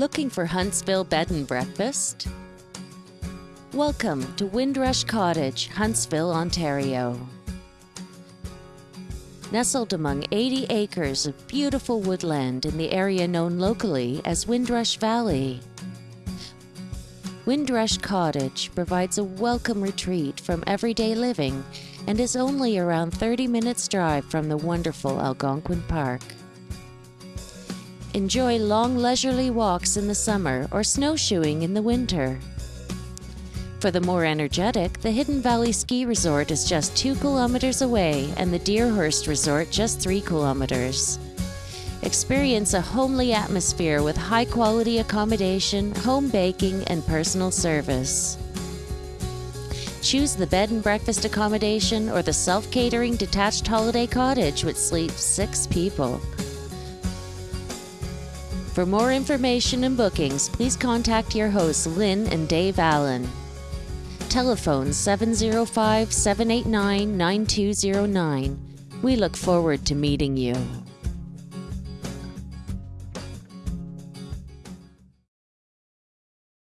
Looking for Huntsville Bed and Breakfast? Welcome to Windrush Cottage, Huntsville, Ontario. Nestled among 80 acres of beautiful woodland in the area known locally as Windrush Valley. Windrush Cottage provides a welcome retreat from everyday living and is only around 30 minutes drive from the wonderful Algonquin Park. Enjoy long leisurely walks in the summer or snowshoeing in the winter. For the more energetic, the Hidden Valley Ski Resort is just 2 kilometers away and the Deerhurst Resort just 3 kilometers. Experience a homely atmosphere with high quality accommodation, home baking, and personal service. Choose the bed and breakfast accommodation or the self catering detached holiday cottage which sleeps six people. For more information and bookings, please contact your hosts Lynn and Dave Allen. Telephone 705 789 9209. We look forward to meeting you.